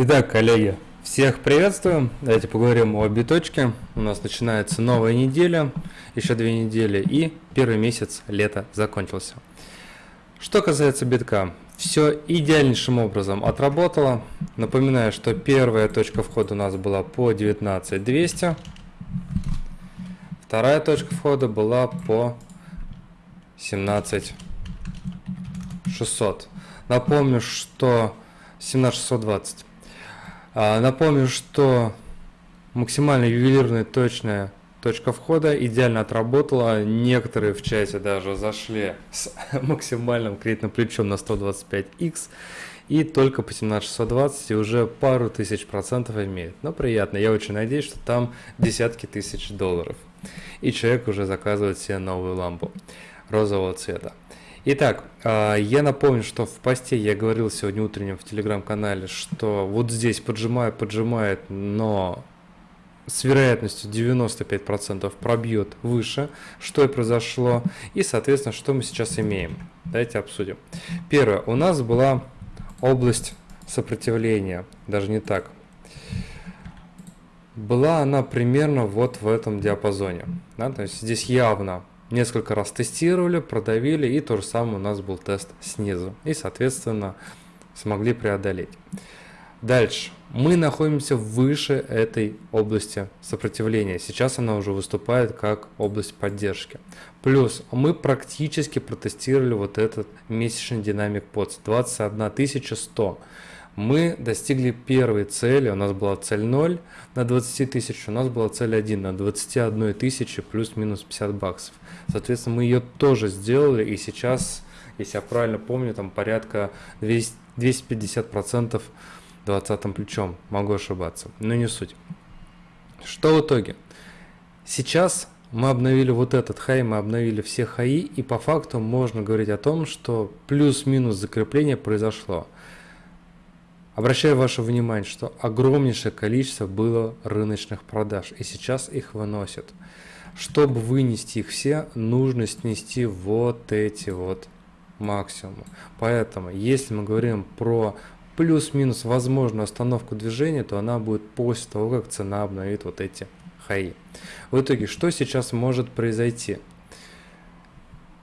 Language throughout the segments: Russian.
Итак, коллеги, всех приветствую. Давайте поговорим о биточке. У нас начинается новая неделя, еще две недели, и первый месяц лета закончился. Что касается битка, все идеальнейшим образом отработало. Напоминаю, что первая точка входа у нас была по 19200. Вторая точка входа была по 17600. Напомню, что 17620. А, напомню, что максимально ювелирная точная точка входа идеально отработала. Некоторые в чате даже зашли с максимальным кредитным плечом на 125x и только по 17620 и уже пару тысяч процентов имеет. Но приятно, я очень надеюсь, что там десятки тысяч долларов. И человек уже заказывает себе новую лампу розового цвета. Итак, а, я напомню, что в посте я говорил сегодня утреннем в телеграм-канале, что вот здесь поджимает, поджимает, но с вероятностью 95% пробьет выше, что и произошло, и, соответственно, что мы сейчас имеем. Давайте обсудим. Первое, у нас была область сопротивления, даже не так. Была она примерно вот в этом диапазоне. Да? То есть здесь явно несколько раз тестировали, продавили, и то же самое у нас был тест снизу. И, соответственно, смогли преодолеть. Дальше. Мы находимся выше этой области сопротивления. Сейчас она уже выступает как область поддержки. Плюс мы практически протестировали вот этот месячный динамик POTS 21100 мы достигли первой цели, у нас была цель 0 на 20 тысяч, у нас была цель 1 на 21 тысячи плюс-минус 50 баксов. Соответственно, мы ее тоже сделали, и сейчас, если я правильно помню, там порядка 250% 20 плечом, могу ошибаться, но не суть. Что в итоге? Сейчас мы обновили вот этот хай, мы обновили все хаи, и по факту можно говорить о том, что плюс-минус закрепление произошло. Обращаю ваше внимание, что огромнейшее количество было рыночных продаж, и сейчас их выносят. Чтобы вынести их все, нужно снести вот эти вот максимумы. Поэтому, если мы говорим про плюс-минус возможную остановку движения, то она будет после того, как цена обновит вот эти хаи. В итоге, что сейчас может произойти?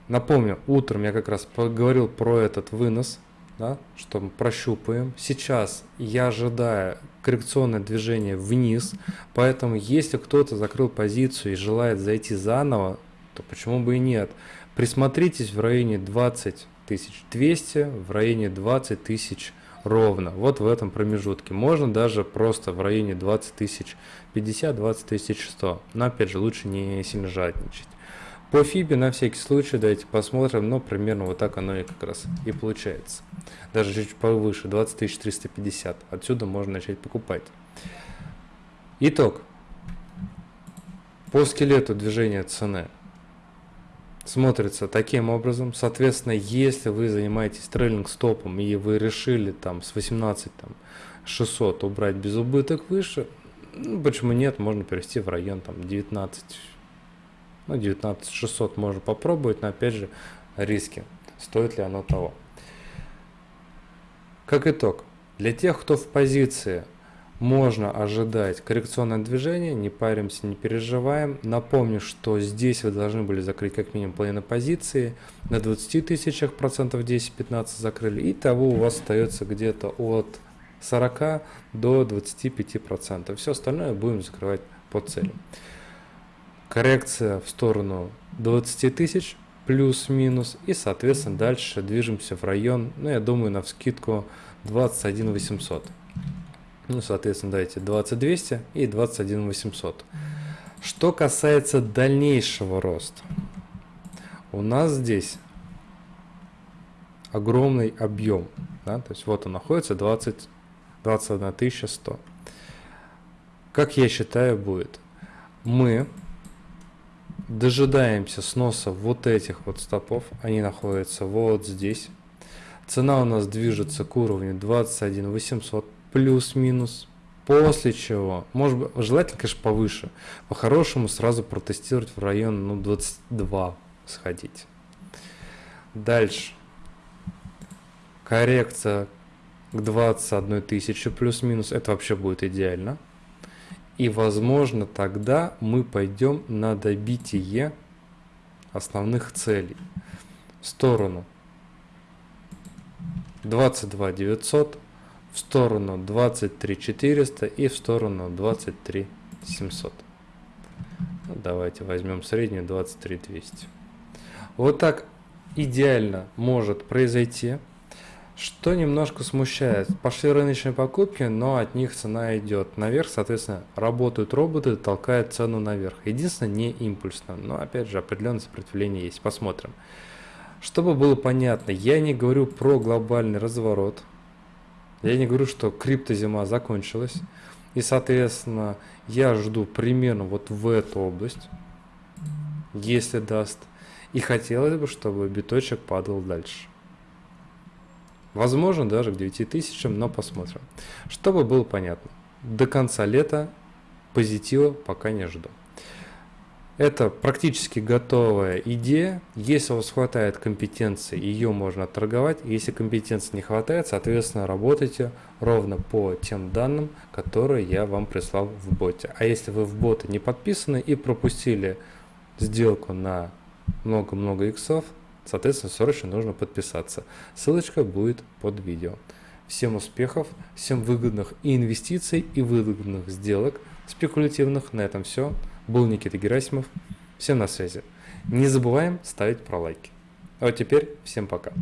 Напомню, утром я как раз поговорил про этот вынос да, что мы прощупаем. Сейчас я ожидаю коррекционное движение вниз, поэтому если кто-то закрыл позицию и желает зайти заново, то почему бы и нет. Присмотритесь в районе 20 200, в районе 20 тысяч ровно, вот в этом промежутке. Можно даже просто в районе 20 тысяч 50, 20 тысяч 100, но опять же лучше не сильно жадничать. По FIBE на всякий случай давайте посмотрим, но примерно вот так оно и как раз и получается. Даже чуть повыше, 20 350. Отсюда можно начать покупать. Итог. По скелету движения цены смотрится таким образом. Соответственно, если вы занимаетесь трейлинг стопом и вы решили там с 18 там, 600 убрать без убыток выше, ну, почему нет, можно перевести в район там 19 ну, 19600 можно попробовать, но опять же риски. Стоит ли оно того? Как итог, для тех, кто в позиции, можно ожидать коррекционное движение, не паримся, не переживаем. Напомню, что здесь вы должны были закрыть как минимум половину позиции, на 20 тысячах процентов 10-15 закрыли, и того у вас остается где-то от 40 до 25 процентов. Все остальное будем закрывать по цели коррекция в сторону 20 тысяч плюс-минус и соответственно дальше движемся в район ну я думаю на вскидку 21 800 ну соответственно давайте 20 200 и 21 800 что касается дальнейшего роста у нас здесь огромный объем да, то есть вот он находится 20 21 100 как я считаю будет. Мы Дожидаемся сноса вот этих вот стопов. Они находятся вот здесь. Цена у нас движется к уровню 21 800 плюс-минус. После чего, может быть, желательно, конечно, повыше. По-хорошему сразу протестировать в район ну, 22 сходить. Дальше. Коррекция к 21 тысяче плюс-минус, это вообще будет идеально. И возможно тогда мы пойдем на добитие основных целей в сторону 22 900, в сторону 23 400 и в сторону 23 700. Ну, давайте возьмем среднюю 23 200. Вот так идеально может произойти. Что немножко смущает, пошли рыночные покупки, но от них цена идет наверх, соответственно, работают роботы, толкают цену наверх. Единственное, не импульсно, но опять же определенное сопротивление есть, посмотрим. Чтобы было понятно, я не говорю про глобальный разворот, я не говорю, что криптозима закончилась, и, соответственно, я жду примерно вот в эту область, если даст, и хотелось бы, чтобы биточек падал дальше. Возможно, даже к 9000, но посмотрим. Чтобы было понятно, до конца лета позитива пока не жду. Это практически готовая идея. Если у вас хватает компетенции, ее можно торговать. Если компетенции не хватает, соответственно, работайте ровно по тем данным, которые я вам прислал в боте. А если вы в боты не подписаны и пропустили сделку на много-много иксов, Соответственно, срочно нужно подписаться. Ссылочка будет под видео. Всем успехов, всем выгодных и инвестиций, и выгодных сделок спекулятивных. На этом все. Был Никита Герасимов. Всем на связи. Не забываем ставить про лайки. А теперь всем пока.